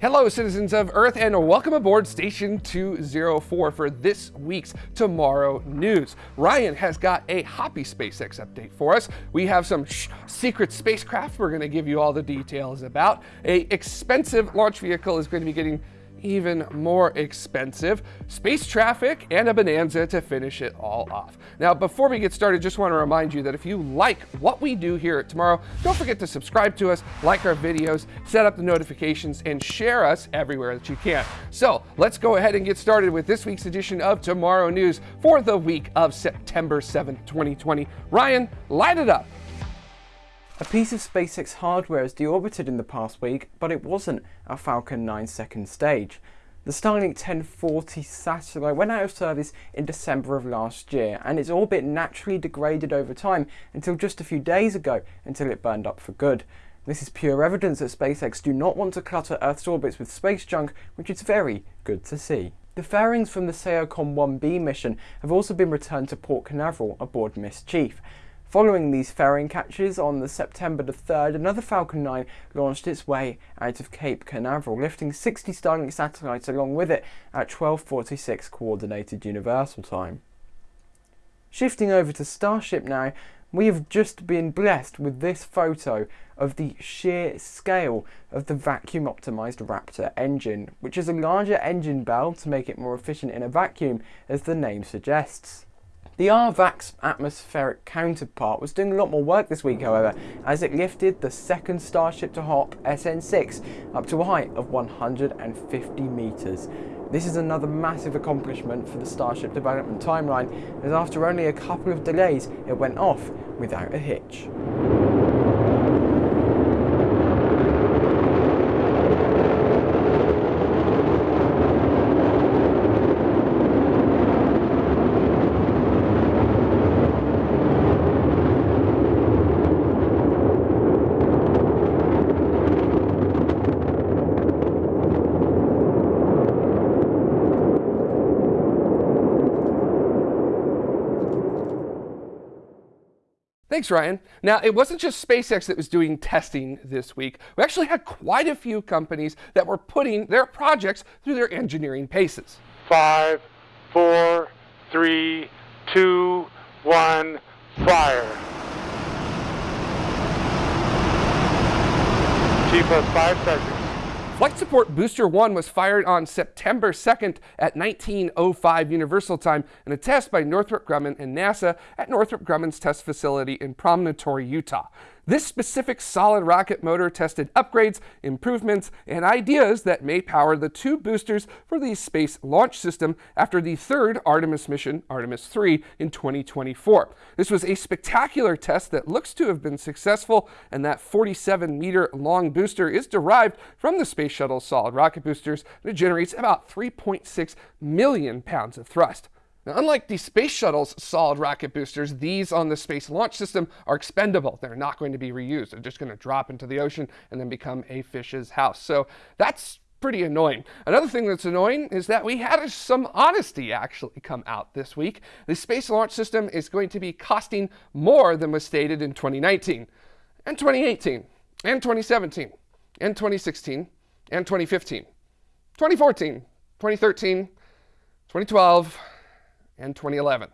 Hello, citizens of Earth, and welcome aboard Station 204 for this week's Tomorrow News. Ryan has got a hoppy SpaceX update for us. We have some secret spacecraft we're going to give you all the details about. A expensive launch vehicle is going to be getting even more expensive, space traffic, and a bonanza to finish it all off. Now, before we get started, just want to remind you that if you like what we do here at Tomorrow, don't forget to subscribe to us, like our videos, set up the notifications, and share us everywhere that you can. So let's go ahead and get started with this week's edition of Tomorrow News for the week of September 7th, 2020. Ryan, light it up. A piece of SpaceX hardware has deorbited in the past week, but it wasn't a Falcon 9 second stage. The Starlink 1040 satellite went out of service in December of last year, and its orbit naturally degraded over time until just a few days ago, until it burned up for good. This is pure evidence that SpaceX do not want to clutter Earth's orbits with space junk, which is very good to see. The fairings from the SAOCOM 1B mission have also been returned to Port Canaveral aboard Ms. Chief. Following these fairing catches on the September the 3rd, another Falcon 9 launched its way out of Cape Canaveral, lifting 60 Starlink satellites along with it at 12.46 Coordinated Universal Time. Shifting over to Starship now, we have just been blessed with this photo of the sheer scale of the vacuum optimized Raptor engine, which is a larger engine bell to make it more efficient in a vacuum, as the name suggests. The RVAC's atmospheric counterpart was doing a lot more work this week, however, as it lifted the second Starship to hop, SN6, up to a height of 150 metres. This is another massive accomplishment for the Starship development timeline, as after only a couple of delays, it went off without a hitch. Thanks, Ryan. Now, it wasn't just SpaceX that was doing testing this week. We actually had quite a few companies that were putting their projects through their engineering paces. Five, four, three, two, one, fire. T plus five seconds. Flight Support Booster 1 was fired on September 2nd at 1905 Universal Time in a test by Northrop Grumman and NASA at Northrop Grumman's test facility in Promontory, Utah. This specific solid rocket motor tested upgrades, improvements, and ideas that may power the two boosters for the Space Launch System after the third Artemis mission, Artemis 3, in 2024. This was a spectacular test that looks to have been successful, and that 47 meter long booster is derived from the Space Shuttle solid rocket boosters, and it generates about 3.6 million pounds of thrust. Now, unlike the Space Shuttle's solid rocket boosters, these on the Space Launch System are expendable. They're not going to be reused. They're just going to drop into the ocean and then become a fish's house. So that's pretty annoying. Another thing that's annoying is that we had some honesty actually come out this week. The Space Launch System is going to be costing more than was stated in 2019 and 2018 and 2017 and 2016 and 2015, 2014, 2013, 2012, and 2011.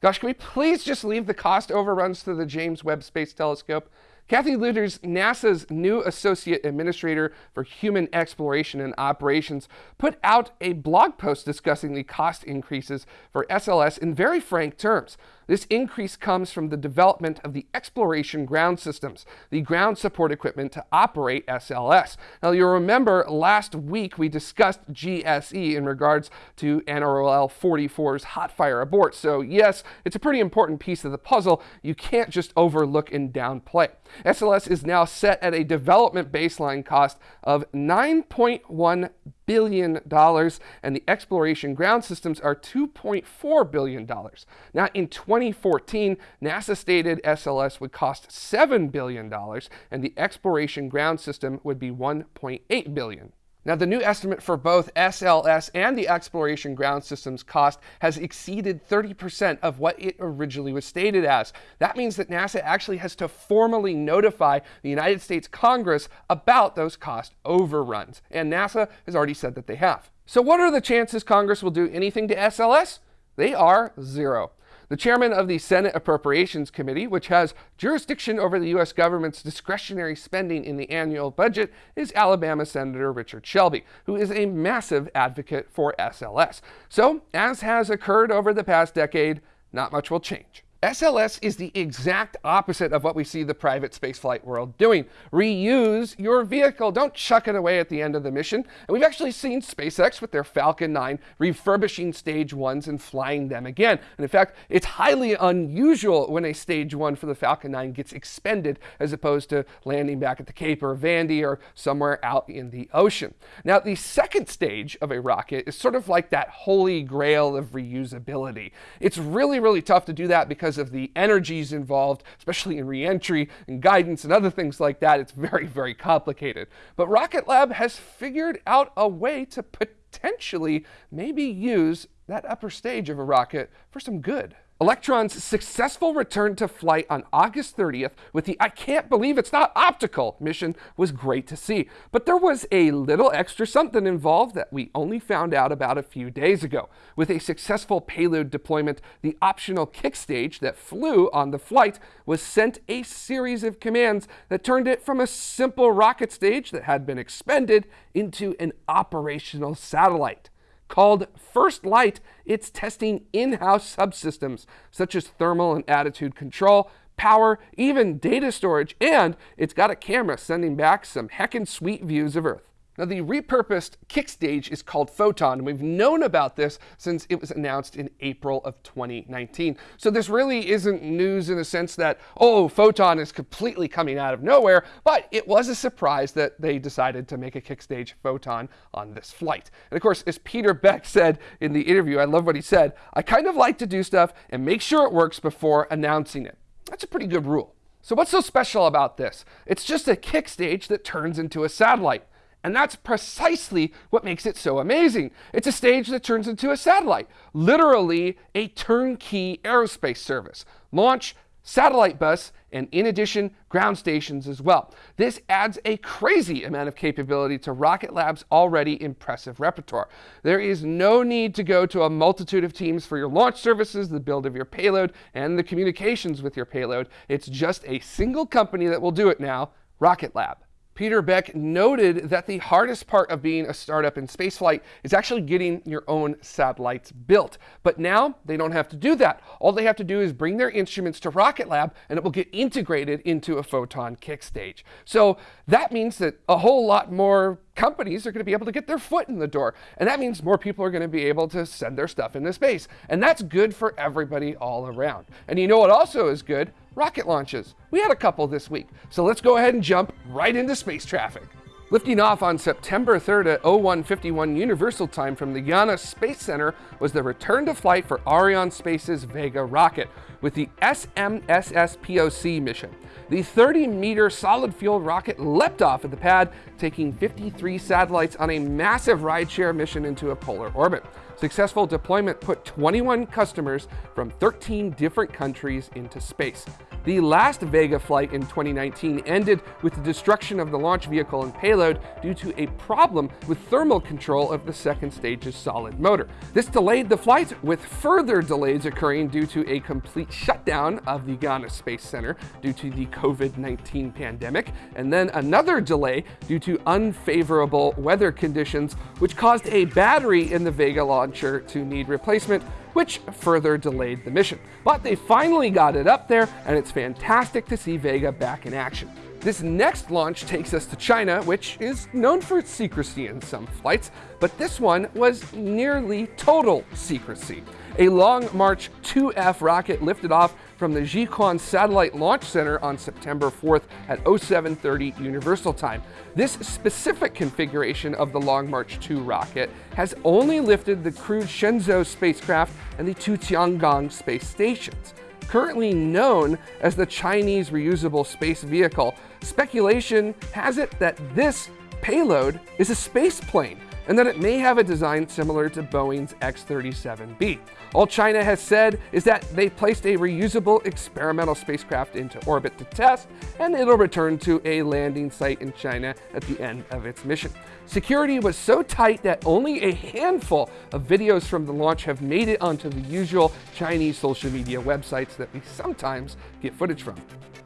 Gosh, can we please just leave the cost overruns to the James Webb Space Telescope? Kathy Lueders, NASA's new Associate Administrator for Human Exploration and Operations, put out a blog post discussing the cost increases for SLS in very frank terms. This increase comes from the development of the exploration ground systems, the ground support equipment to operate SLS. Now, you'll remember last week we discussed GSE in regards to NROL 44's hot fire abort. So, yes, it's a pretty important piece of the puzzle. You can't just overlook and downplay. SLS is now set at a development baseline cost of 9.1 billion dollars and the exploration ground systems are 2.4 billion dollars. Now in 2014, NASA stated SLS would cost 7 billion dollars and the exploration ground system would be 1.8 billion. Now, the new estimate for both SLS and the Exploration Ground Systems cost has exceeded 30% of what it originally was stated as. That means that NASA actually has to formally notify the United States Congress about those cost overruns, and NASA has already said that they have. So, what are the chances Congress will do anything to SLS? They are zero. The chairman of the Senate Appropriations Committee, which has jurisdiction over the U.S. government's discretionary spending in the annual budget, is Alabama Senator Richard Shelby, who is a massive advocate for SLS. So, as has occurred over the past decade, not much will change. SLS is the exact opposite of what we see the private spaceflight world doing. Reuse your vehicle. Don't chuck it away at the end of the mission. And we've actually seen SpaceX with their Falcon 9 refurbishing stage ones and flying them again. And in fact, it's highly unusual when a stage one for the Falcon 9 gets expended as opposed to landing back at the Cape or Vandy or somewhere out in the ocean. Now, the second stage of a rocket is sort of like that holy grail of reusability. It's really, really tough to do that because because of the energies involved, especially in reentry and guidance and other things like that. It's very, very complicated. But Rocket Lab has figured out a way to potentially maybe use that upper stage of a rocket for some good. Electron's successful return to flight on August 30th with the I can't believe it's not optical mission was great to see. But there was a little extra something involved that we only found out about a few days ago. With a successful payload deployment, the optional kick stage that flew on the flight was sent a series of commands that turned it from a simple rocket stage that had been expended into an operational satellite. Called First Light, it's testing in-house subsystems such as thermal and attitude control, power, even data storage, and it's got a camera sending back some heckin' sweet views of Earth. Now, the repurposed kick stage is called Photon, and we've known about this since it was announced in April of 2019. So this really isn't news in the sense that, oh, Photon is completely coming out of nowhere, but it was a surprise that they decided to make a kick stage Photon on this flight. And of course, as Peter Beck said in the interview, I love what he said, I kind of like to do stuff and make sure it works before announcing it. That's a pretty good rule. So what's so special about this? It's just a kick stage that turns into a satellite. And that's precisely what makes it so amazing. It's a stage that turns into a satellite, literally a turnkey aerospace service. Launch, satellite bus, and in addition, ground stations as well. This adds a crazy amount of capability to Rocket Lab's already impressive repertoire. There is no need to go to a multitude of teams for your launch services, the build of your payload, and the communications with your payload. It's just a single company that will do it now, Rocket Lab. Peter Beck noted that the hardest part of being a startup in spaceflight is actually getting your own satellites built. But now they don't have to do that. All they have to do is bring their instruments to Rocket Lab and it will get integrated into a Photon kick stage. So that means that a whole lot more companies are going to be able to get their foot in the door. And that means more people are going to be able to send their stuff into space. And that's good for everybody all around. And you know what also is good? Rocket launches. We had a couple this week. So let's go ahead and jump right into space traffic. Lifting off on September 3rd at 0151 Universal Time from the Guiana Space Center was the return to flight for Arianespace's Vega rocket with the SMSS POC mission. The 30-meter solid-fuel rocket leapt off at the pad, taking 53 satellites on a massive rideshare mission into a polar orbit. Successful deployment put 21 customers from 13 different countries into space. The last Vega flight in 2019 ended with the destruction of the launch vehicle and payload due to a problem with thermal control of the second stage's solid motor. This delayed the flight, with further delays occurring due to a complete shutdown of the Guiana Space Center due to the COVID-19 pandemic, and then another delay due to unfavorable weather conditions, which caused a battery in the Vega launcher to need replacement, which further delayed the mission. But they finally got it up there, and it's fantastic to see Vega back in action. This next launch takes us to China, which is known for its secrecy in some flights, but this one was nearly total secrecy. A Long March 2F rocket lifted off from the Jiuquan Satellite Launch Center on September 4th at 0730 Universal Time. This specific configuration of the Long March 2 rocket has only lifted the crewed Shenzhou spacecraft and the two Tiangong space stations. Currently known as the Chinese Reusable Space Vehicle, speculation has it that this payload is a space plane and that it may have a design similar to Boeing's X-37B. All China has said is that they placed a reusable experimental spacecraft into orbit to test, and it'll return to a landing site in China at the end of its mission. Security was so tight that only a handful of videos from the launch have made it onto the usual Chinese social media websites that we sometimes get footage from.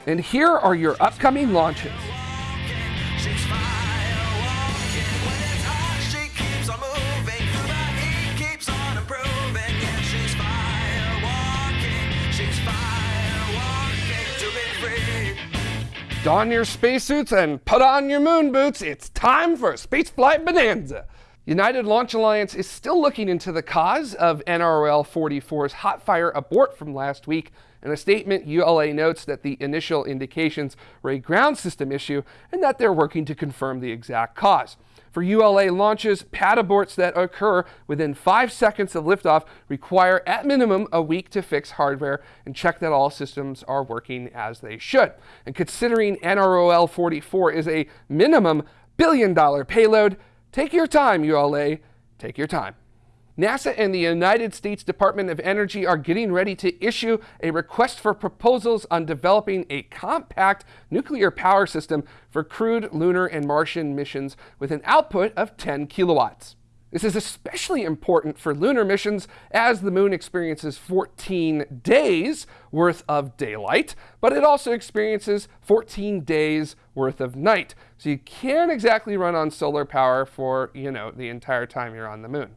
And here are your upcoming launches. Don your spacesuits and put on your moon boots. It's time for a spaceflight bonanza. United Launch Alliance is still looking into the cause of NROL 44's hot fire abort from last week. In a statement, ULA notes that the initial indications were a ground system issue and that they're working to confirm the exact cause. For ULA launches, pad aborts that occur within five seconds of liftoff require at minimum a week to fix hardware and check that all systems are working as they should. And considering NROL 44 is a minimum billion dollar payload, take your time, ULA, take your time. NASA and the United States Department of Energy are getting ready to issue a request for proposals on developing a compact nuclear power system for crewed lunar and Martian missions with an output of 10 kilowatts. This is especially important for lunar missions as the moon experiences 14 days worth of daylight, but it also experiences 14 days worth of night. So you can't exactly run on solar power for, you know, the entire time you're on the moon.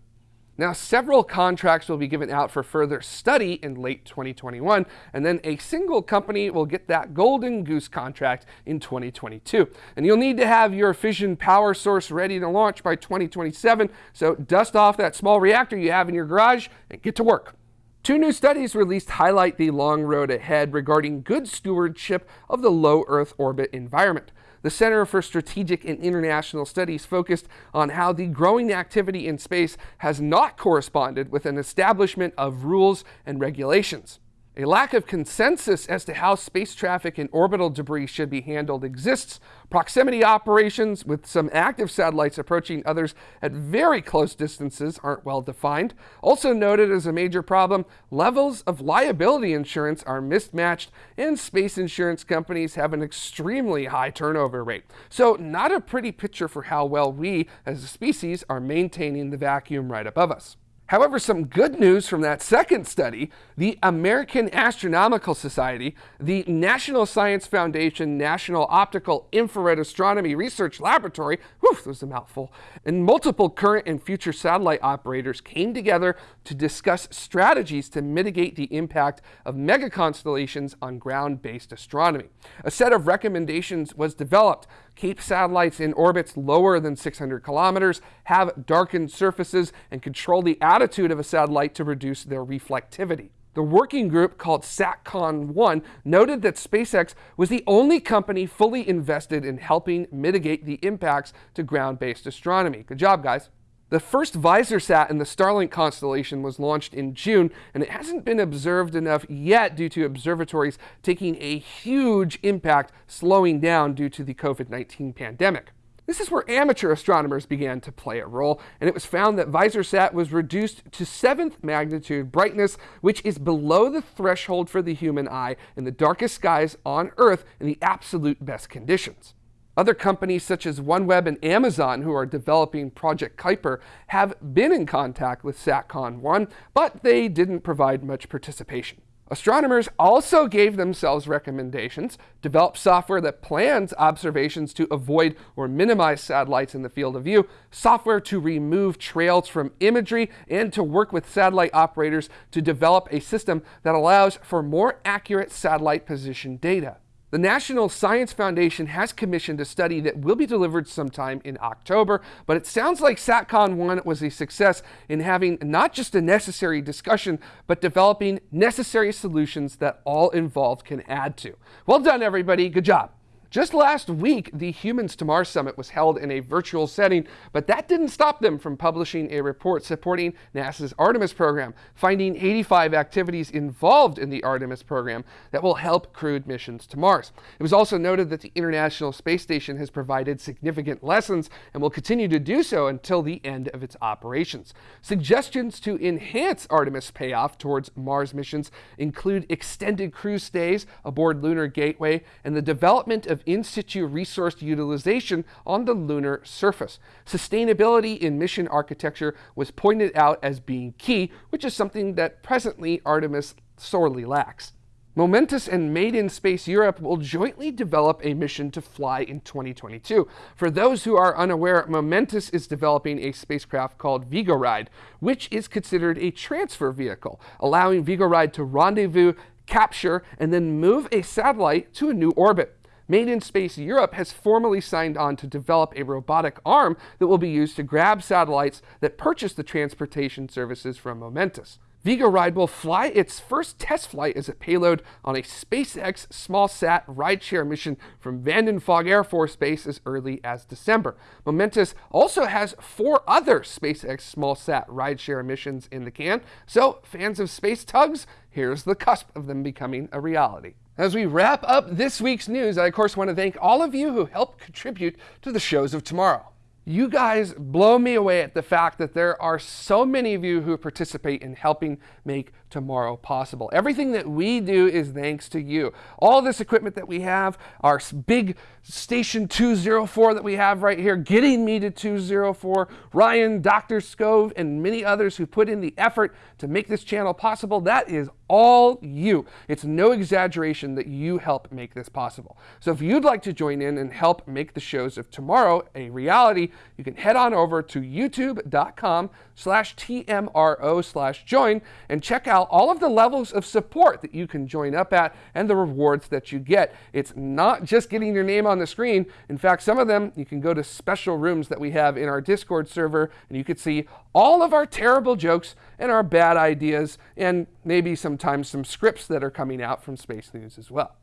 Now, several contracts will be given out for further study in late 2021, and then a single company will get that golden goose contract in 2022. And you'll need to have your fission power source ready to launch by 2027, so dust off that small reactor you have in your garage and get to work. Two new studies released highlight the long road ahead regarding good stewardship of the low Earth orbit environment. The Center for Strategic and International Studies focused on how the growing activity in space has not corresponded with an establishment of rules and regulations. A lack of consensus as to how space traffic and orbital debris should be handled exists. Proximity operations, with some active satellites approaching others at very close distances, aren't well defined. Also noted as a major problem, levels of liability insurance are mismatched, and space insurance companies have an extremely high turnover rate. So, not a pretty picture for how well we, as a species, are maintaining the vacuum right above us. However, some good news from that second study the American Astronomical Society, the National Science Foundation National Optical Infrared Astronomy Research Laboratory, whew, that was a mouthful, and multiple current and future satellite operators came together to discuss strategies to mitigate the impact of megaconstellations on ground based astronomy. A set of recommendations was developed keep satellites in orbits lower than 600 kilometers, have darkened surfaces, and control the attitude of a satellite to reduce their reflectivity. The working group called SATCON-1 noted that SpaceX was the only company fully invested in helping mitigate the impacts to ground-based astronomy. Good job, guys. The first VisorSat in the Starlink constellation was launched in June, and it hasn't been observed enough yet due to observatories taking a huge impact slowing down due to the COVID 19 pandemic. This is where amateur astronomers began to play a role, and it was found that VisorSat was reduced to 7th magnitude brightness, which is below the threshold for the human eye in the darkest skies on Earth in the absolute best conditions. Other companies such as OneWeb and Amazon, who are developing Project Kuiper, have been in contact with SATCON 1, but they didn't provide much participation. Astronomers also gave themselves recommendations, develop software that plans observations to avoid or minimize satellites in the field of view, software to remove trails from imagery, and to work with satellite operators to develop a system that allows for more accurate satellite position data. The National Science Foundation has commissioned a study that will be delivered sometime in October, but it sounds like SatCon 1 was a success in having not just a necessary discussion, but developing necessary solutions that all involved can add to. Well done, everybody. Good job. Just last week, the Humans to Mars Summit was held in a virtual setting, but that didn't stop them from publishing a report supporting NASA's Artemis program, finding 85 activities involved in the Artemis program that will help crewed missions to Mars. It was also noted that the International Space Station has provided significant lessons and will continue to do so until the end of its operations. Suggestions to enhance Artemis payoff towards Mars missions include extended crew stays aboard Lunar Gateway and the development of in situ resource utilization on the lunar surface. Sustainability in mission architecture was pointed out as being key, which is something that presently Artemis sorely lacks. Momentus and Made in Space Europe will jointly develop a mission to fly in 2022. For those who are unaware, Momentus is developing a spacecraft called Vigoride, which is considered a transfer vehicle, allowing Vigoride to rendezvous, capture, and then move a satellite to a new orbit. Made in Space Europe has formally signed on to develop a robotic arm that will be used to grab satellites that purchase the transportation services from Momentus. Vigoride will fly its first test flight as a payload on a SpaceX small-sat rideshare mission from Vandenberg Air Force Base as early as December. Momentus also has four other SpaceX small-sat rideshare missions in the can, so fans of space tugs, here's the cusp of them becoming a reality. As we wrap up this week's news, I of course want to thank all of you who helped contribute to the shows of tomorrow. You guys blow me away at the fact that there are so many of you who participate in helping make tomorrow possible. Everything that we do is thanks to you. All this equipment that we have, our big station 204 that we have right here, getting me to 204, Ryan, Dr. Scove, and many others who put in the effort to make this channel possible, that is all you. It's no exaggeration that you help make this possible. So if you'd like to join in and help make the shows of tomorrow a reality, you can head on over to youtube.com slash TMRO slash join and check out all of the levels of support that you can join up at and the rewards that you get. It's not just getting your name on the screen. In fact, some of them, you can go to special rooms that we have in our Discord server and you can see all of our terrible jokes and our bad ideas and maybe sometimes some scripts that are coming out from Space News as well.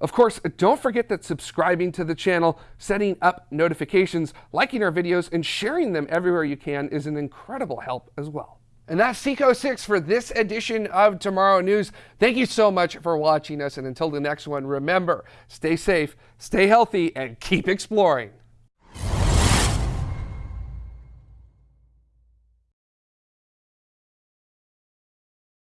Of course, don't forget that subscribing to the channel, setting up notifications, liking our videos, and sharing them everywhere you can is an incredible help as well. And that's Seco 6 for this edition of Tomorrow News. Thank you so much for watching us, and until the next one, remember, stay safe, stay healthy, and keep exploring.